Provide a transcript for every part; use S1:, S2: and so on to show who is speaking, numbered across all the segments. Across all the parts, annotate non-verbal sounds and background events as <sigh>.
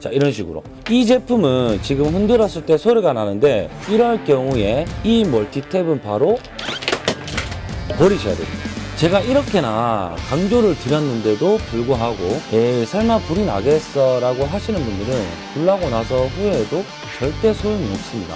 S1: 자 이런 식으로. 이 제품은 지금 흔들었을 때 소리가 나는데 이럴 경우에 이 멀티탭은 바로 버리셔야 됩니다. 제가 이렇게나 강조를 드렸는데도 불구하고 에이 설마 불이 나겠어? 라고 하시는 분들은 불나고 나서 후회해도 절대 소용이 없습니다.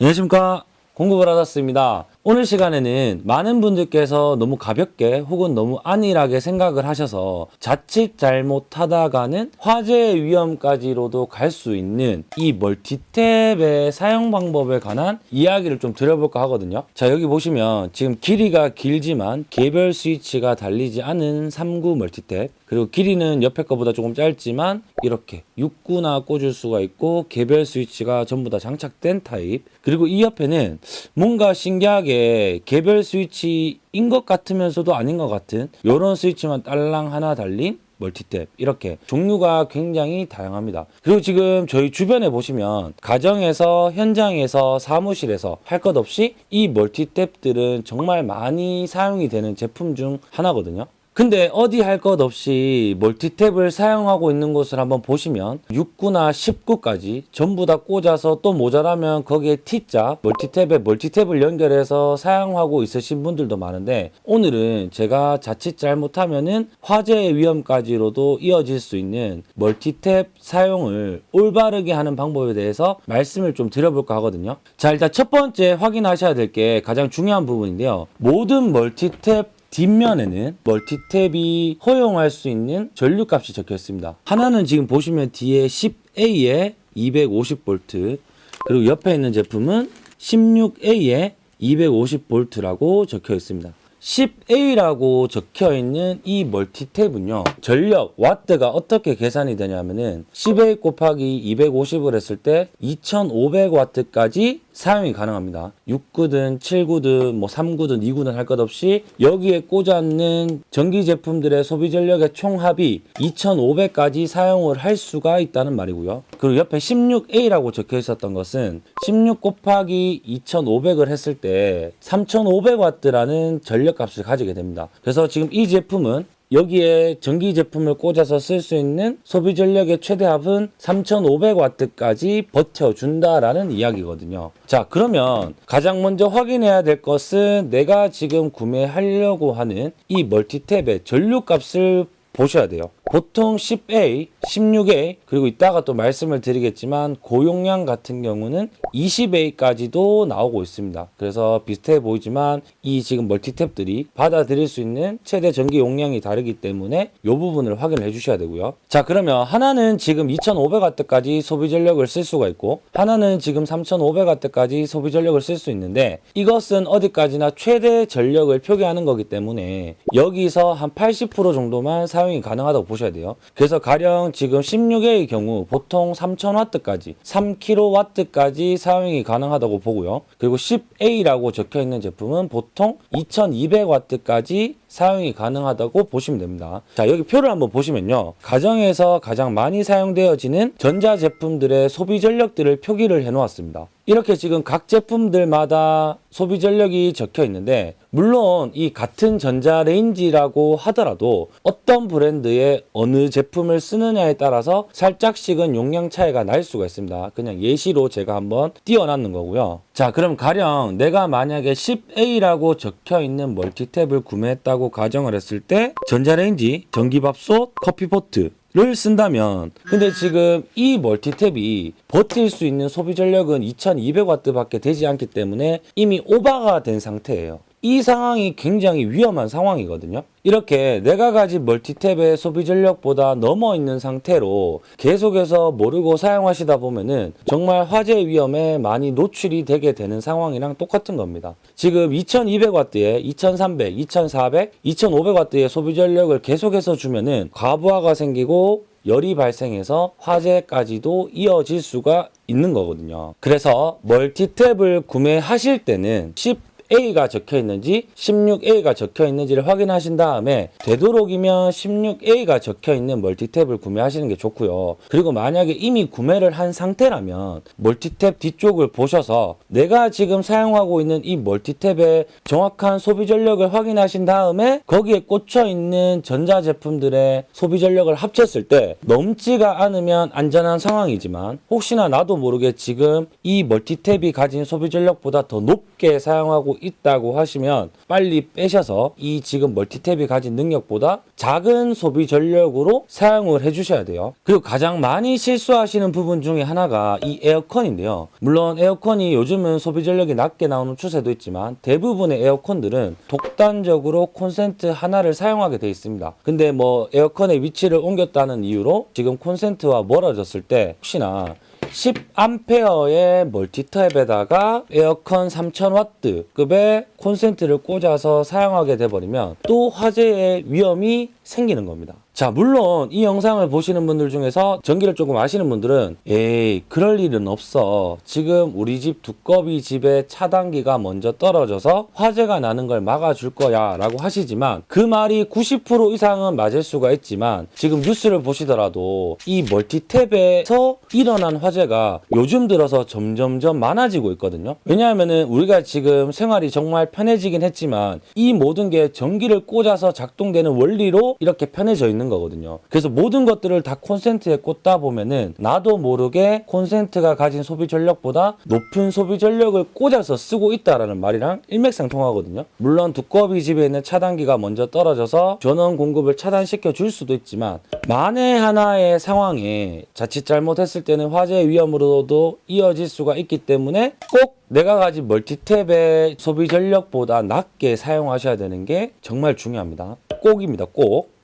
S1: 안녕하십니까? 공급을 받았습니다 오늘 시간에는 많은 분들께서 너무 가볍게 혹은 너무 안일하게 생각을 하셔서 자칫 잘못하다가는 화재의 위험까지로도 갈 수 있는 이 멀티탭의 사용 방법에 관한 이야기를 좀 드려볼까 하거든요. 자 여기 보시면 지금 길이가 길지만 개별 스위치가 달리지 않은 3구 멀티탭. 그리고 길이는 옆에 거보다 조금 짧지만 이렇게 6구나 꽂을 수가 있고 개별 스위치가 전부 다 장착된 타입. 그리고 이 옆에는 뭔가 신기하게 개별 스위치인 것 같으면서도 아닌 것 같은 이런 스위치만 딸랑 하나 달린 멀티탭 이렇게 종류가 굉장히 다양합니다. 그리고 지금 저희 주변에 보시면 가정에서 현장에서 사무실에서 할 것 없이 이 멀티탭들은 정말 많이 사용이 되는 제품 중 하나거든요 근데 어디 할 것 없이 멀티탭을 사용하고 있는 곳을 한번 보시면 6구나 10구까지 전부 다 꽂아서 또 모자라면 거기에 T자 멀티탭에 멀티탭을 연결해서 사용하고 있으신 분들도 많은데 오늘은 제가 자칫 잘못하면은 화재의 위험까지로도 이어질 수 있는 멀티탭 사용을 올바르게 하는 방법에 대해서 말씀을 좀 드려볼까 하거든요. 자 일단 첫 번째 확인하셔야 될 게 가장 중요한 부분인데요. 모든 멀티탭 뒷면에는 멀티탭이 허용할 수 있는 전류값이 적혀 있습니다. 하나는 지금 보시면 뒤에 10A에 250V 그리고 옆에 있는 제품은 16A에 250V라고 적혀 있습니다. 10A라고 적혀 있는 이 멀티탭은요 전력 와트가 어떻게 계산이 되냐면은 10A 곱하기 250을 했을 때 2500와트까지 사용이 가능합니다 6구든 7구든 뭐 3구든 2구든 할 것 없이 여기에 꽂아있는 전기 제품들의 소비 전력의 총합이 2500까지 사용을 할 수가 있다는 말이고요 그리고 옆에 16A라고 적혀 있었던 것은 16 곱하기 2500을 했을 때 3500와트라는 전력 값을 가지게 됩니다. 그래서 지금 이 제품은 여기에 전기 제품을 꽂아서 쓸 수 있는 소비 전력의 최대합은 3500와트까지 버텨준다라는 이야기거든요. 자, 그러면 가장 먼저 확인해야 될 것은 내가 지금 구매하려고 하는 이 멀티탭의 전류값을 보셔야 돼요. 보통 10A, 16A 그리고 이따가 또 말씀을 드리겠지만 고용량 같은 경우는 20A까지도 나오고 있습니다. 그래서 비슷해 보이지만 이 지금 멀티탭들이 받아들일 수 있는 최대 전기 용량이 다르기 때문에 이 부분을 확인을 해 주셔야 되고요. 자 그러면 하나는 지금 2500W까지 소비 전력을 쓸 수가 있고 하나는 지금 3500W까지 소비 전력을 쓸 수 있는데 이것은 어디까지나 최대 전력을 표기하는 거기 때문에 여기서 한 80% 정도만 사용이 가능하다고 보시면 보셔야 돼요. 그래서 가령 지금 16A의 경우 보통 3000W까지 3kW까지 사용이 가능하다고 보고요. 그리고 10A라고 적혀 있는 제품은 보통 2200W까지 사용이 가능하다고 보시면 됩니다. 자, 여기 표를 한번 보시면요. 가정에서 가장 많이 사용되어지는 전자제품들의 소비 전력들을 표기를 해 놓았습니다. 이렇게 지금 각 제품들마다 소비 전력이 적혀 있는데 물론 이 같은 전자레인지라고 하더라도 어떤 브랜드의 어느 제품을 쓰느냐에 따라서 살짝씩은 용량 차이가 날 수가 있습니다. 그냥 예시로 제가 한번 띄워놨는 거고요. 자 그럼 가령 내가 만약에 10A라고 적혀 있는 멀티탭을 구매했다고 가정을 했을 때 전자레인지, 전기밥솥, 커피포트 를 쓴다면 근데 지금 이 멀티탭이 버틸 수 있는 소비 전력은 2200W 밖에 되지 않기 때문에 이미 오버가 된 상태예요 이 상황이 굉장히 위험한 상황이거든요 이렇게 내가 가진 멀티탭의 소비 전력보다 넘어 있는 상태로 계속해서 모르고 사용하시다 보면은 정말 화재 위험에 많이 노출이 되게 되는 상황이랑 똑같은 겁니다 지금 2200W에 2300, 2400, 2500W의 소비 전력을 계속해서 주면은 과부하가 생기고 열이 발생해서 화재까지도 이어질 수가 있는 거거든요. 그래서 멀티탭을 구매하실 때는 10 16A가 적혀 있는지 16A가 적혀 있는지를 확인하신 다음에 되도록이면 16A가 적혀 있는 멀티탭을 구매하시는 게 좋고요. 그리고 만약에 이미 구매를 한 상태라면 멀티탭 뒤쪽을 보셔서 내가 지금 사용하고 있는 이 멀티탭의 정확한 소비 전력을 확인하신 다음에 거기에 꽂혀 있는 전자 제품들의 소비 전력을 합쳤을 때 넘지가 않으면 안전한 상황이지만 혹시나 나도 모르게 지금 이 멀티탭이 가진 소비 전력보다 더 높게 사용하고 있다고 하시면 빨리 빼셔서 이 지금 멀티탭이 가진 능력보다 작은 소비 전력으로 사용을 해주셔야 돼요. 그리고 가장 많이 실수하시는 부분 중에 하나가 이 에어컨인데요. 물론 에어컨이 요즘은 소비 전력이 낮게 나오는 추세도 있지만 대부분의 에어컨들은 독단적으로 콘센트 하나를 사용하게 돼 있습니다. 근데 뭐 에어컨의 위치를 옮겼다는 이유로 지금 콘센트와 멀어졌을 때 혹시나 10A의 멀티탭에다가 에어컨 3000W급의 콘센트를 꽂아서 사용하게 돼버리면 또 화재의 위험이 생기는 겁니다. 자, 물론 이 영상을 보시는 분들 중에서 전기를 조금 아시는 분들은 에이, 그럴 일은 없어. 지금 우리 집 두꺼비 집에 차단기가 먼저 떨어져서 화재가 나는 걸 막아줄 거야 라고 하시지만 그 말이 90% 이상은 맞을 수가 있지만 지금 뉴스를 보시더라도 이 멀티탭에서 일어난 화재가 요즘 들어서 점점점 많아지고 있거든요. 왜냐하면은 우리가 지금 생활이 정말 편해지긴 했지만 이 모든 게 전기를 꽂아서 작동되는 원리로 이렇게 편해져 있는 거거든요. 그래서 모든 것들을 다 콘센트에 꽂다 보면은 나도 모르게 콘센트가 가진 소비 전력보다 높은 소비 전력을 꽂아서 쓰고 있다라는 말이랑 일맥상통하거든요. 물론 두꺼비 집에 있는 차단기가 먼저 떨어져서 전원 공급을 차단시켜 줄 수도 있지만 만에 하나의 상황에 자칫 잘못했을 때는 화재 위험으로도 이어질 수가 있기 때문에 꼭 내가 가진 멀티탭의 소비 전력보다 낮게 사용하셔야 되는 게 정말 중요합니다. 꼭입니다. 꼭.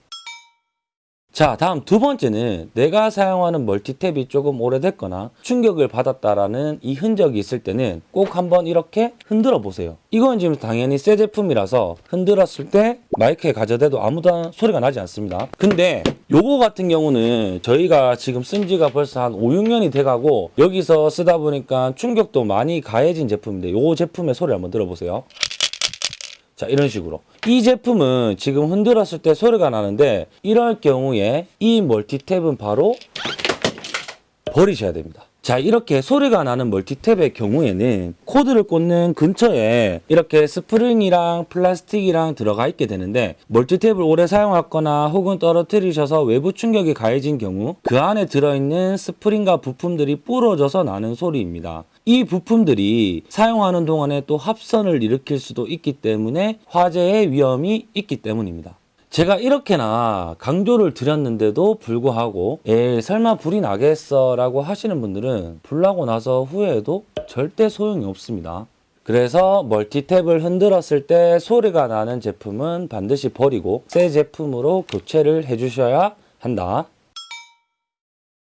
S1: 자, 다음 두 번째는 내가 사용하는 멀티탭이 조금 오래됐거나 충격을 받았다라는 이 흔적이 있을 때는 꼭 한번 이렇게 흔들어 보세요. 이건 지금 당연히 새 제품이라서 흔들었을 때 마이크에 가져대도 아무도 소리가 나지 않습니다. 근데 요거 같은 경우는 저희가 지금 쓴 지가 벌써 한 5, 6년이 돼가고 여기서 쓰다 보니까 충격도 많이 가해진 제품인데 요 제품의 소리 한번 들어보세요. 자 이런 식으로. 이 제품은 지금 흔들었을 때 소리가 나는데 이럴 경우에 이 멀티탭은 바로 버리셔야 됩니다 자 이렇게 소리가 나는 멀티탭의 경우에는 코드를 꽂는 근처에 이렇게 스프링이랑 플라스틱이랑 들어가 있게 되는데 멀티탭을 오래 사용했거나 혹은 떨어뜨리셔서 외부 충격이 가해진 경우 그 안에 들어있는 스프링과 부품들이 부러져서 나는 소리입니다 이 부품들이 사용하는 동안에 또 합선을 일으킬 수도 있기 때문에 화재의 위험이 있기 때문입니다. 제가 이렇게나 강조를 드렸는데도 불구하고 에 설마 불이 나겠어 라고 하시는 분들은 불 나고 나서 후회해도 절대 소용이 없습니다. 그래서 멀티탭을 흔들었을 때 소리가 나는 제품은 반드시 버리고 새 제품으로 교체를 해주셔야 한다.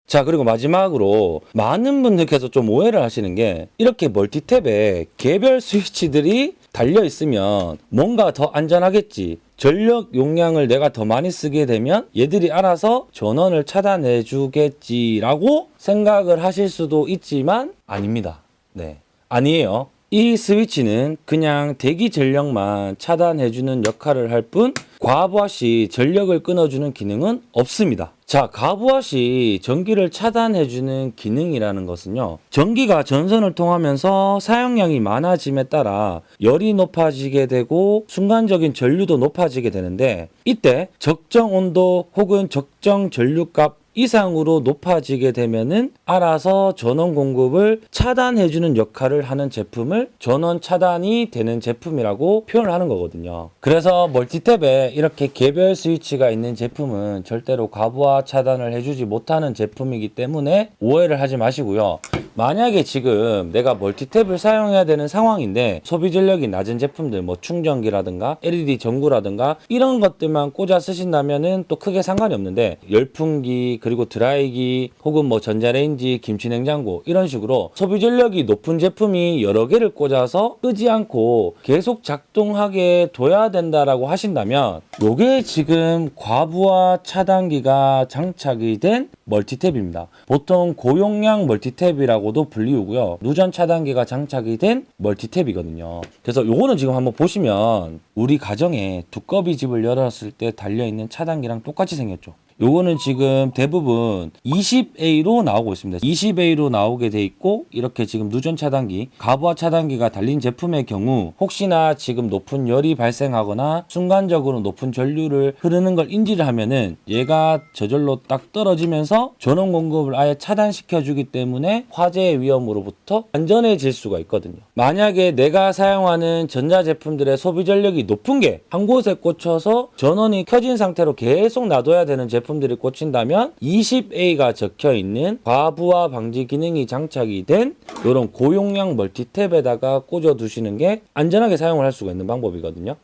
S1: 자 그리고 마지막으로 많은 분들께서 좀 오해를 하시는 게 이렇게 멀티탭에 개별 스위치들이 달려 있으면 뭔가 더 안전하겠지 전력 용량을 내가 더 많이 쓰게 되면 얘들이 알아서 전원을 차단해 주겠지라고 생각을 하실 수도 있지만 아닙니다. 네. 아니에요 이 스위치는 그냥 대기 전력만 차단해주는 역할을 할 뿐 과부하 시 전력을 끊어주는 기능은 없습니다. 자, 과부하 시 전기를 차단해주는 기능이라는 것은요. 전기가 전선을 통하면서 사용량이 많아짐에 따라 열이 높아지게 되고 순간적인 전류도 높아지게 되는데 이때 적정 온도 혹은 적정 전류값 이상으로 높아지게 되면은 알아서 전원 공급을 차단해주는 역할을 하는 제품을 전원 차단이 되는 제품이라고 표현을 하는 거거든요. 그래서 멀티탭에 이렇게 개별 스위치가 있는 제품은 절대로 과부하 차단을 해주지 못하는 제품이기 때문에 오해를 하지 마시고요. 만약에 지금 내가 멀티탭을 사용해야 되는 상황인데 소비 전력이 낮은 제품들 뭐 충전기라든가 LED 전구라든가 이런 것들만 꽂아 쓰신다면은 또 크게 상관이 없는데 열풍기 그리고 드라이기 혹은 뭐 전자레인지 김치냉장고 이런 식으로 소비 전력이 높은 제품이 여러 개를 꽂아서 끄지 않고 계속 작동하게 둬야 된다라고 하신다면 요게 지금 과부하 차단기가 장착이 된 멀티탭입니다. 보통 고용량 멀티탭이라고도 불리우고요. 누전 차단기가 장착이 된 멀티탭이거든요. 그래서 요거는 지금 한번 보시면 우리 가정에 두꺼비 집을 열었을 때 달려있는 차단기랑 똑같이 생겼죠. 요거는 지금 대부분 20A로 나오고 있습니다. 20A로 나오게 돼 있고 이렇게 지금 누전 차단기, 가부화 차단기가 달린 제품의 경우 혹시나 지금 높은 열이 발생하거나 순간적으로 높은 전류를 흐르는 걸 인지를 하면은 얘가 저절로 딱 떨어지면서 전원 공급을 아예 차단시켜 주기 때문에 화재의 위험으로부터 안전해질 수가 있거든요. 만약에 내가 사용하는 전자 제품들의 소비 전력이 높은 게 한 곳에 꽂혀서 전원이 켜진 상태로 계속 놔둬야 되는 제품 들이 꽂힌다면 20A가 적혀 있는 과부하 방지 기능이 장착이 된 이런 고용량 멀티탭에다가 꽂아 두시는 게 안전하게 사용을 할 수가 있는 방법이거든요.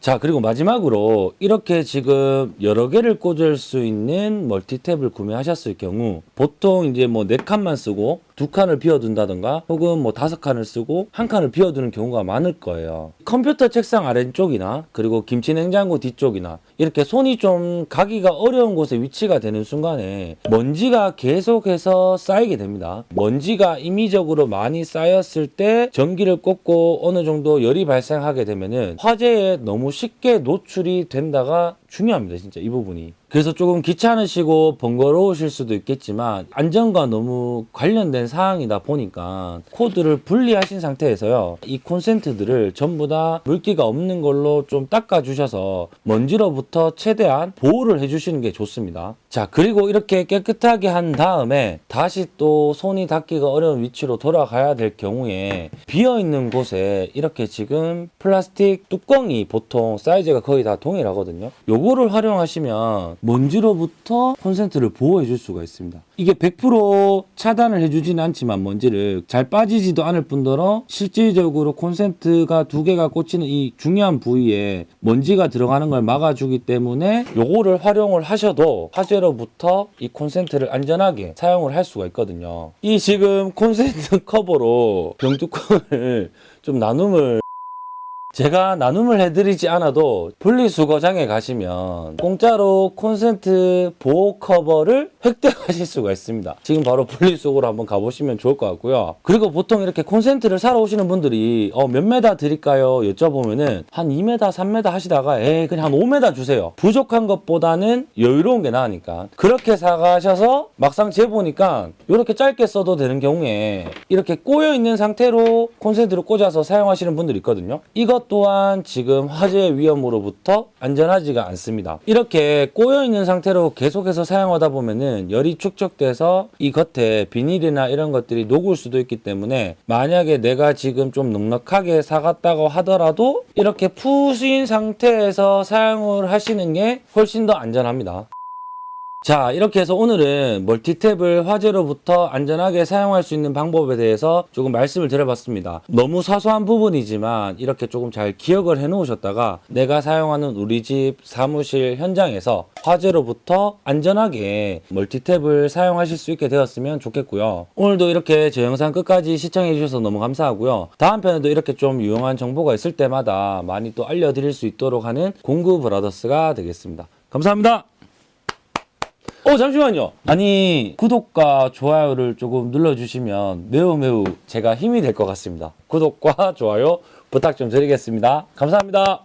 S1: 자, 그리고 마지막으로 이렇게 지금 여러 개를 꽂을 수 있는 멀티탭을 구매하셨을 경우 보통 이제 뭐 네 칸만 쓰고 두 칸을 비워둔다던가 혹은 뭐 다섯 칸을 쓰고 한 칸을 비워두는 경우가 많을 거예요. 컴퓨터 책상 아래쪽이나 그리고 김치 냉장고 뒤쪽이나 이렇게 손이 좀 가기가 어려운 곳에 위치가 되는 순간에 먼지가 계속해서 쌓이게 됩니다. 먼지가 임의적으로 많이 쌓였을 때 전기를 꽂고 어느 정도 열이 발생하게 되면 은 화재에 너무 쉽게 노출이 된다가 중요합니다. 진짜 이 부분이. 그래서 조금 귀찮으시고 번거로우실 수도 있겠지만 안전과 너무 관련된 사항이다 보니까 코드를 분리하신 상태에서요. 이 콘센트들을 전부 다 물기가 없는 걸로 좀 닦아 주셔서 먼지로부터 최대한 보호를 해 주시는 게 좋습니다. 자, 그리고 이렇게 깨끗하게 한 다음에 다시 또 손이 닿기가 어려운 위치로 돌아가야 될 경우에 비어 있는 곳에 이렇게 지금 플라스틱 뚜껑이 보통 사이즈가 거의 다 동일하거든요. 요거를 활용하시면 먼지로부터 콘센트를 보호해 줄 수가 있습니다. 이게 100% 차단을 해주지는 않지만 먼지를 잘 빠지지도 않을 뿐더러 실질적으로 콘센트가 두 개가 꽂히는 이 중요한 부위에 먼지가 들어가는 걸 막아주기 때문에 요거를 활용을 하셔도 화재로부터 이 콘센트를 안전하게 사용을 할 수가 있거든요. 이 지금 콘센트 <laughs> 커버로 병뚜껑을 좀 나눔을 제가 나눔을 해드리지 않아도 분리수거장에 가시면 공짜로 콘센트 보호 커버를 획득하실 수가 있습니다. 지금 바로 분리수거로 한번 가보시면 좋을 것 같고요. 그리고 보통 이렇게 콘센트를 사러 오시는 분들이 어, 몇 메다 드릴까요? 여쭤보면은 한 2메다, 3메다 하시다가 에 그냥 한 5메다 주세요. 부족한 것보다는 여유로운 게 나으니까 그렇게 사가셔서 막상 재보니까 이렇게 짧게 써도 되는 경우에 이렇게 꼬여 있는 상태로 콘센트를 꽂아서 사용하시는 분들이 있거든요. 또한 지금 화재 위험으로부터 안전하지가 않습니다. 이렇게 꼬여 있는 상태로 계속해서 사용하다 보면은 열이 축적돼서 이 겉에 비닐이나 이런 것들이 녹을 수도 있기 때문에 만약에 내가 지금 좀 넉넉하게 사갔다고 하더라도 이렇게 푸신 상태에서 사용을 하시는 게 훨씬 더 안전합니다. 자 이렇게 해서 오늘은 멀티탭을 화재로부터 안전하게 사용할 수 있는 방법에 대해서 조금 말씀을 드려봤습니다. 너무 사소한 부분이지만 이렇게 조금 잘 기억을 해 놓으셨다가 내가 사용하는 우리 집 사무실 현장에서 화재로부터 안전하게 멀티탭을 사용하실 수 있게 되었으면 좋겠고요. 오늘도 이렇게 제 영상 끝까지 시청해 주셔서 너무 감사하고요. 다음 편에도 이렇게 좀 유용한 정보가 있을 때마다 많이 또 알려드릴 수 있도록 하는 공구 브라더스가 되겠습니다. 감사합니다 어 잠시만요. 아니 구독과 좋아요를 조금 눌러주시면 매우 매우 제가 힘이 될 것 같습니다. 구독과 좋아요 부탁 좀 드리겠습니다. 감사합니다